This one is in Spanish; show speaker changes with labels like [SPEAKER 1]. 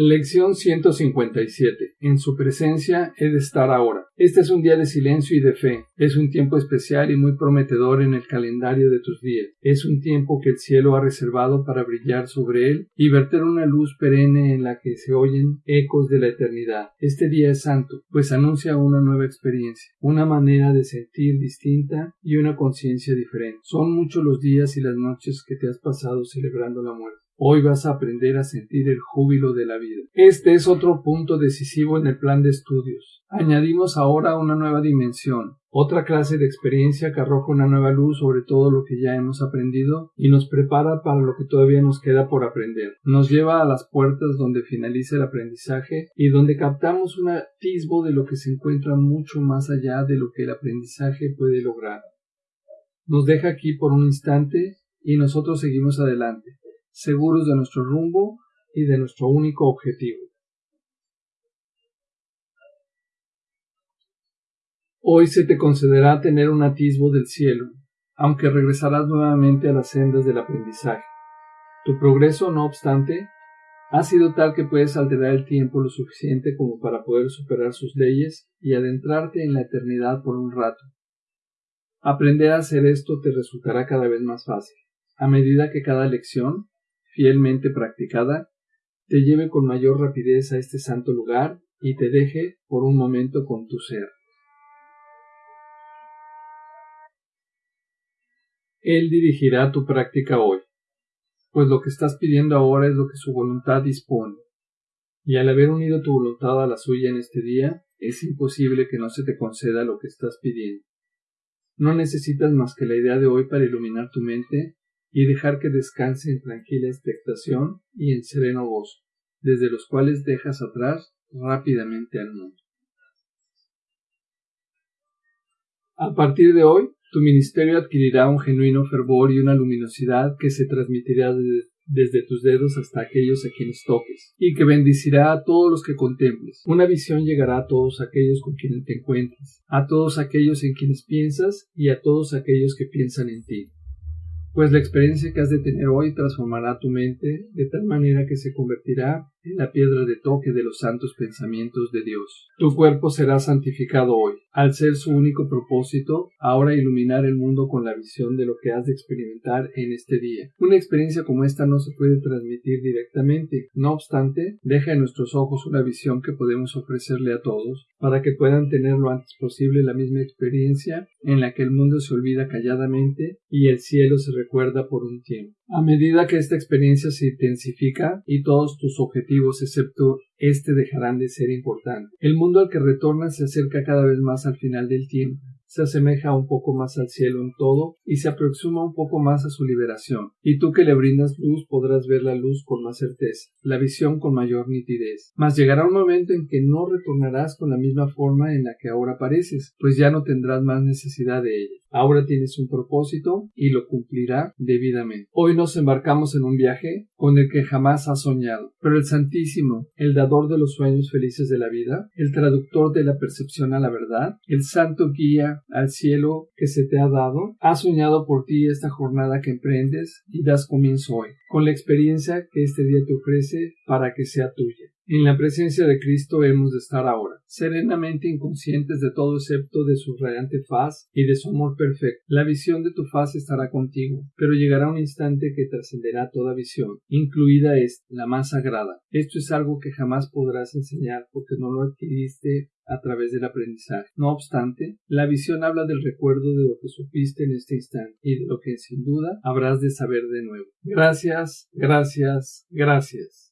[SPEAKER 1] Lección 157. En su presencia he de estar ahora. Este es un día de silencio y de fe. Es un tiempo especial y muy prometedor en el calendario de tus días. Es un tiempo que el cielo ha reservado para brillar sobre él y verter una luz perenne en la que se oyen ecos de la eternidad. Este día es santo, pues anuncia una nueva experiencia, una manera de sentir distinta y una conciencia diferente. Son muchos los días y las noches que te has pasado celebrando la muerte. Hoy vas a aprender a sentir el júbilo de la vida. Este es otro punto decisivo en el plan de estudios. Añadimos ahora una nueva dimensión, otra clase de experiencia que arroja una nueva luz sobre todo lo que ya hemos aprendido y nos prepara para lo que todavía nos queda por aprender. Nos lleva a las puertas donde finaliza el aprendizaje y donde captamos un atisbo de lo que se encuentra mucho más allá de lo que el aprendizaje puede lograr. Nos deja aquí por un instante y nosotros seguimos adelante seguros de nuestro rumbo y de nuestro único objetivo. Hoy se te concederá tener un atisbo del cielo, aunque regresarás nuevamente a las sendas del aprendizaje. Tu progreso, no obstante, ha sido tal que puedes alterar el tiempo lo suficiente como para poder superar sus leyes y adentrarte en la eternidad por un rato. Aprender a hacer esto te resultará cada vez más fácil, a medida que cada lección fielmente practicada, te lleve con mayor rapidez a este santo lugar y te deje por un momento con tu ser. Él dirigirá tu práctica hoy, pues lo que estás pidiendo ahora es lo que su voluntad dispone, y al haber unido tu voluntad a la suya en este día, es imposible que no se te conceda lo que estás pidiendo. No necesitas más que la idea de hoy para iluminar tu mente y dejar que descanse en tranquila expectación y en sereno gozo, desde los cuales dejas atrás rápidamente al mundo. A partir de hoy, tu ministerio adquirirá un genuino fervor y una luminosidad que se transmitirá desde, tus dedos hasta aquellos a quienes toques, y que bendicirá a todos los que contemples. Una visión llegará a todos aquellos con quienes te encuentres, a todos aquellos en quienes piensas y a todos aquellos que piensan en ti pues la experiencia que has de tener hoy transformará tu mente de tal manera que se convertirá la piedra de toque de los santos pensamientos de Dios. Tu cuerpo será santificado hoy, al ser su único propósito, ahora iluminar el mundo con la visión de lo que has de experimentar en este día. Una experiencia como esta no se puede transmitir directamente, no obstante, deja en nuestros ojos una visión que podemos ofrecerle a todos, para que puedan tener lo antes posible la misma experiencia en la que el mundo se olvida calladamente y el cielo se recuerda por un tiempo. A medida que esta experiencia se intensifica y todos tus objetivos excepto este dejarán de ser importantes, el mundo al que retornas se acerca cada vez más al final del tiempo se asemeja un poco más al cielo en todo y se aproxima un poco más a su liberación. Y tú que le brindas luz podrás ver la luz con más certeza, la visión con mayor nitidez. Mas llegará un momento en que no retornarás con la misma forma en la que ahora apareces, pues ya no tendrás más necesidad de ella. Ahora tienes un propósito y lo cumplirá debidamente. Hoy nos embarcamos en un viaje con el que jamás has soñado, pero el Santísimo, el dador de los sueños felices de la vida, el traductor de la percepción a la verdad, el santo guía al cielo que se te ha dado, ha soñado por ti esta jornada que emprendes y das comienzo hoy, con la experiencia que este día te ofrece para que sea tuya. En la presencia de Cristo hemos de estar ahora, serenamente inconscientes de todo excepto de su radiante faz y de su amor perfecto. La visión de tu faz estará contigo, pero llegará un instante que trascenderá toda visión, incluida esta, la más sagrada. Esto es algo que jamás podrás enseñar porque no lo adquiriste a través del aprendizaje. No obstante, la visión habla del recuerdo de lo que supiste en este instante y de lo que sin duda habrás de saber de nuevo. Gracias, gracias, gracias.